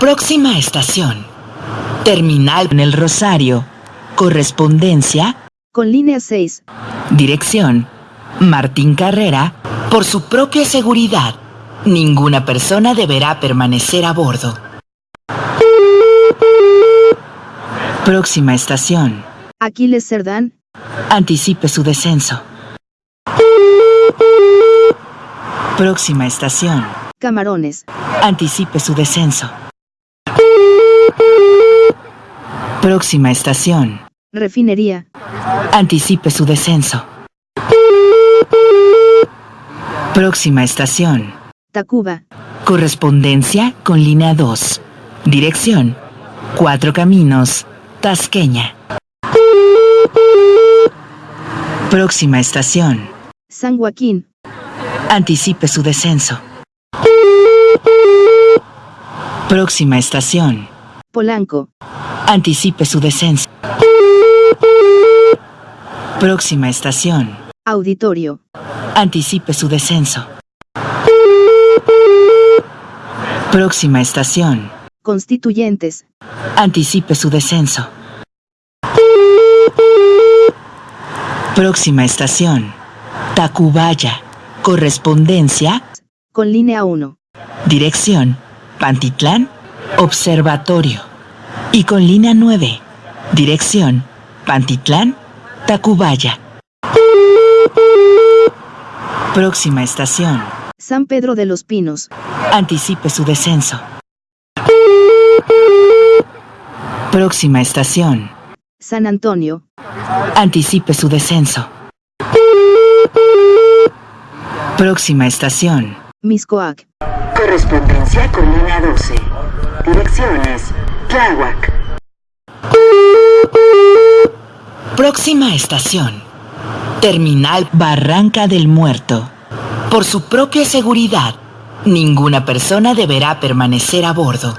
Próxima estación. Terminal en el Rosario. Correspondencia. Con línea 6. Dirección. Martín Carrera. Por su propia seguridad, ninguna persona deberá permanecer a bordo. Próxima estación. Aquiles Cerdán. Anticipe su descenso. Próxima estación. Camarones. Anticipe su descenso. Próxima estación. Refinería. Anticipe su descenso. Próxima estación. Tacuba. Correspondencia con línea 2. Dirección. Cuatro Caminos. Tasqueña. Próxima estación. San Joaquín. Anticipe su descenso. Próxima estación. Polanco. Anticipe su descenso. Próxima estación. Auditorio. Anticipe su descenso. Próxima estación. Constituyentes. Anticipe su descenso. Próxima estación. Tacubaya. Correspondencia. Con línea 1. Dirección. Pantitlán. Observatorio. Y con línea 9. Dirección. Pantitlán. Tacubaya. Próxima estación. San Pedro de los Pinos. Anticipe su descenso. Próxima estación. San Antonio. Anticipe su descenso. Próxima estación. Miscoac. Correspondencia con línea 12. Direcciones. Tláhuac. Próxima estación. Terminal Barranca del Muerto. Por su propia seguridad, ninguna persona deberá permanecer a bordo.